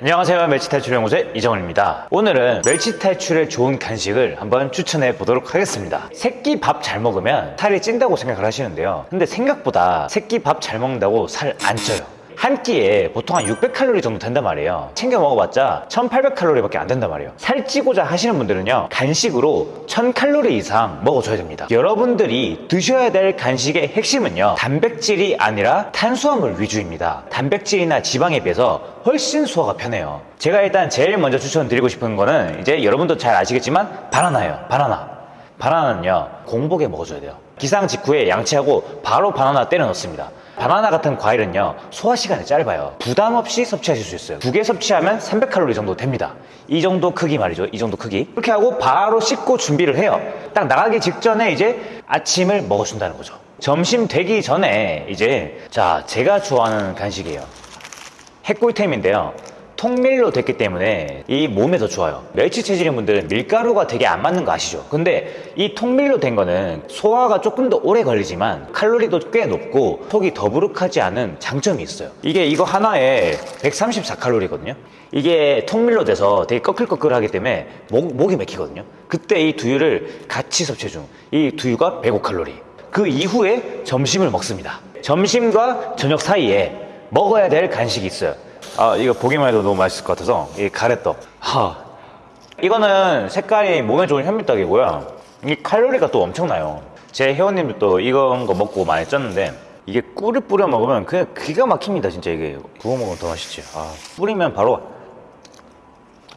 안녕하세요. 멸치 탈출 연구소의 이정원입니다. 오늘은 멸치 탈출에 좋은 간식을 한번 추천해 보도록 하겠습니다. 새끼 밥 잘 먹으면 살이 찐다고 생각을 하시는데요. 근데 생각보다 새끼 밥 잘 먹는다고 살 안 쪄요 한 끼에 보통 한 600칼로리 정도 된단 말이에요. 챙겨 먹어봤자 1800칼로리밖에 안 된단 말이에요. 살찌고자 하시는 분들은요 간식으로 1000칼로리 이상 먹어줘야 됩니다. 여러분들이 드셔야 될 간식의 핵심은요 단백질이 아니라 탄수화물 위주입니다. 단백질이나 지방에 비해서 훨씬 소화가 편해요. 제가 일단 제일 먼저 추천드리고 싶은 거는 이제 여러분도 잘 아시겠지만 바나나예요. 바나나. 바나나는요 공복에 먹어줘야 돼요 기상 직후에 양치하고 바로 바나나 때려 넣습니다. 바나나 같은 과일은요 소화 시간이 짧아요. 부담 없이 섭취하실 수 있어요. 두 개 섭취하면 300칼로리 정도 됩니다. 이 정도 크기 말이죠. 이 정도 크기. 이렇게 하고 바로 씻고 준비를 해요. 딱 나가기 직전에 이제 아침을 먹어준다는 거죠. 점심 되기 전에 이제 자 제가 좋아하는 간식이에요. 핵꿀템인데요. 통밀로 됐기 때문에 이 몸에 더 좋아요. 멸치 체질인 분들은 밀가루가 되게 안 맞는 거 아시죠? 근데 이 통밀로 된 거는 소화가 조금 더 오래 걸리지만 칼로리도 꽤 높고 속이 더부룩하지 않은 장점이 있어요. 이게 이거 하나에 134칼로리거든요. 이게 통밀로 돼서 되게 꺼끌꺼끌하기 때문에 목, 목이 맥히거든요. 그때 이 두유를 같이 섭취해 준이 두유가 105칼로리. 그 이후에 점심을 먹습니다. 점심과 저녁 사이에 먹어야 될 간식이 있어요. 아, 이거 보기만 해도 너무 맛있을 것 같아서 이 가래떡. 하. 이거는 색깔이 몸에 좋은 현미떡이고요. 이 칼로리가 또 엄청나요. 제 회원님들도 이건 거 먹고 많이 쪘는데 이게 꿀을 뿌려 먹으면 그냥 기가 막힙니다, 진짜 이게. 구워 먹으면 더 맛있지. 아, 뿌리면 바로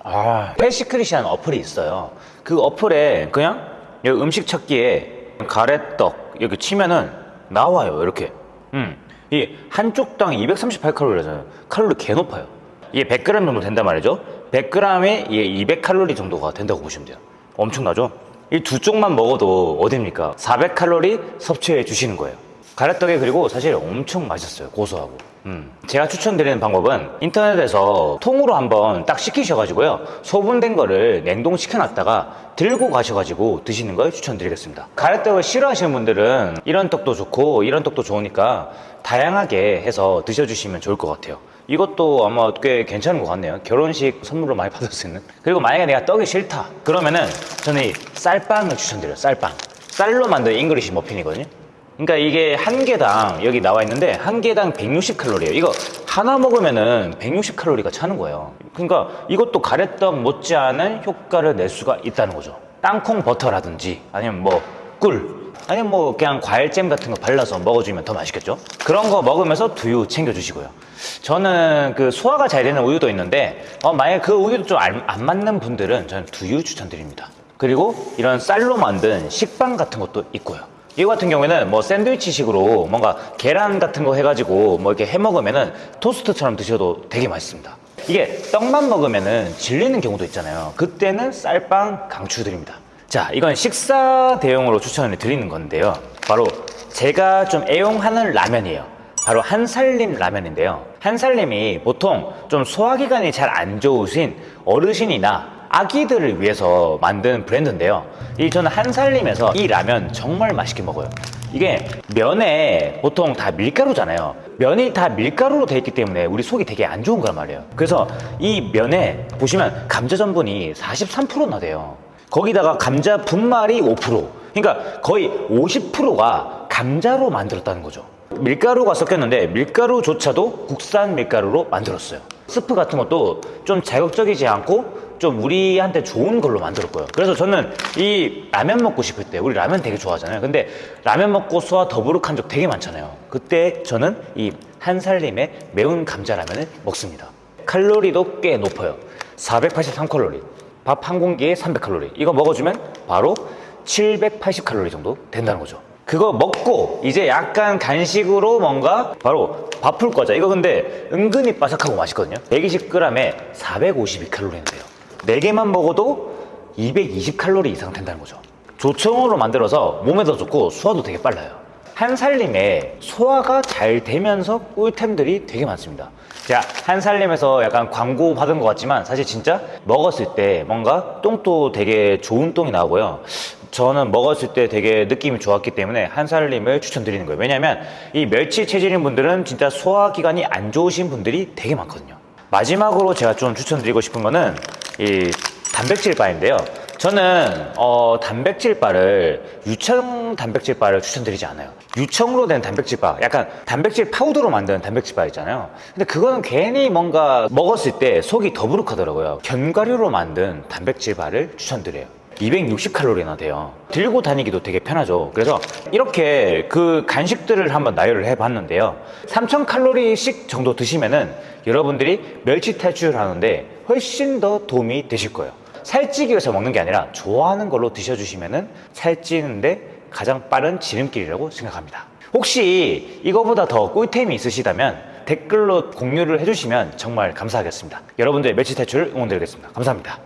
아, FatSecret이라는 어플이 있어요. 그 어플에 그냥 음식 찾기에 가래떡 이렇게 치면은 나와요, 이렇게. 음. 이 한쪽 당 238칼로리잖아요. 칼로리 개 높아요. 이게 100g 정도 된단 말이죠. 100g에 이게 200칼로리 정도가 된다고 보시면 돼요. 엄청나죠? 이 두 쪽만 먹어도 어딥니까? 400칼로리 섭취해 주시는 거예요. 가래떡이 그리고 사실 엄청 맛있어요. 고소하고. 음. 제가 추천드리는 방법은 인터넷에서 통으로 한번 딱 식히셔가지고요. 소분된 거를 냉동시켜 놨다가 들고 가셔가지고 드시는 걸 추천드리겠습니다. 가래떡을 싫어하시는 분들은 이런 떡도 좋고 이런 떡도 좋으니까 다양하게 해서 드셔주시면 좋을 것 같아요. 이것도 아마 꽤 괜찮은 것 같네요. 결혼식 선물로 많이 받을 수 있는. 그리고 만약에 내가 떡이 싫다. 그러면은 저는 이 쌀빵을 추천드려요. 쌀빵. 쌀로 만든 잉글리시 머핀이거든요. 그러니까 이게 한 개당 여기 나와 있는데 한 개당 160칼로리예요. 이거 하나 먹으면은 160칼로리가 차는 거예요. 그러니까 이것도 가래떡 못지않은 효과를 낼 수가 있다는 거죠. 땅콩 버터라든지 아니면 뭐 꿀. 아니면 뭐 그냥 과일잼 같은 거 발라서 먹어주면 더 맛있겠죠? 그런 거 먹으면서 두유 챙겨주시고요. 저는 그 소화가 잘 되는 우유도 있는데 어, 만약에 그 우유도 좀 안 맞는 분들은 저는 두유 추천드립니다. 그리고 이런 쌀로 만든 식빵 같은 것도 있고요. 이거 같은 경우에는 뭐 샌드위치식으로 뭔가 계란 같은 거 해가지고 뭐 이렇게 해 먹으면은 토스트처럼 드셔도 되게 맛있습니다. 이게 떡만 먹으면은 질리는 경우도 있잖아요. 그때는 쌀빵 강추드립니다. 자, 이건 식사 대용으로 추천을 드리는 건데요. 바로 제가 좀 애용하는 라면이에요. 바로 한살림 라면인데요. 한살림이 보통 좀 소화기관이 잘 안 좋으신 어르신이나 아기들을 위해서 만든 브랜드인데요. 이 저는 한살림에서 이 라면 정말 맛있게 먹어요. 이게 면에 보통 다 밀가루잖아요. 면이 다 밀가루로 돼 있기 때문에 우리 속이 되게 안 좋은 거란 말이에요. 그래서 이 면에 보시면 감자 전분이 43%나 돼요. 거기다가 감자 분말이 5%. 그러니까 거의 50%가 감자로 만들었다는 거죠. 밀가루가 섞였는데 밀가루조차도 국산 밀가루로 만들었어요. 스프 같은 것도 좀 자극적이지 않고 좀 우리한테 좋은 걸로 만들었고요. 그래서 저는 이 라면 먹고 싶을 때 우리 라면 되게 좋아하잖아요. 근데 라면 먹고 소화 더부룩한 적 되게 많잖아요. 그때 저는 이 한살림의 매운 감자 라면을 먹습니다. 칼로리도 꽤 높아요. 483칼로리. 밥 한 공기에 300칼로리. 이거 먹어주면 바로 780칼로리 정도 된다는 거죠. 그거 먹고 이제 약간 간식으로 뭔가 바로 밥풀 거자. 이거 근데 은근히 바삭하고 맛있거든요. 120g에 452칼로리인데요. 4개만 먹어도 220칼로리 이상 된다는 거죠. 조청으로 만들어서 몸에 더 좋고 소화도 되게 빨라요. 한살림에 소화가 잘 되면서 꿀템들이 되게 많습니다. 제가 한살림에서 약간 광고 받은 것 같지만 사실 진짜 먹었을 때 뭔가 똥도 되게 좋은 똥이 나오고요. 저는 먹었을 때 되게 느낌이 좋았기 때문에 한살림을 추천드리는 거예요. 왜냐면 이 멸치 체질인 분들은 진짜 소화기관이 안 좋으신 분들이 되게 많거든요. 마지막으로 제가 좀 추천드리고 싶은 거는 이 단백질 바인데요. 저는 어, 단백질 바를 유청 단백질 바를 추천드리지 않아요. 유청으로 된 단백질 바, 약간 단백질 파우더로 만든 단백질 바 있잖아요. 근데 그거는 괜히 뭔가 먹었을 때 속이 더부룩하더라고요. 견과류로 만든 단백질 바를 추천드려요. 260칼로리나 돼요. 들고 다니기도 되게 편하죠. 그래서 이렇게 그 간식들을 한번 나열을 해봤는데요. 3000칼로리씩 정도 드시면은 여러분들이 멸치 탈출을 하는데 훨씬 더 도움이 되실 거예요. 살찌기 위해서 먹는 게 아니라 좋아하는 걸로 드셔주시면은 살찌는데 가장 빠른 지름길이라고 생각합니다. 혹시 이거보다 더 꿀템이 있으시다면 댓글로 공유를 해주시면 정말 감사하겠습니다. 여러분들의 멸치 탈출을 응원드리겠습니다. 감사합니다.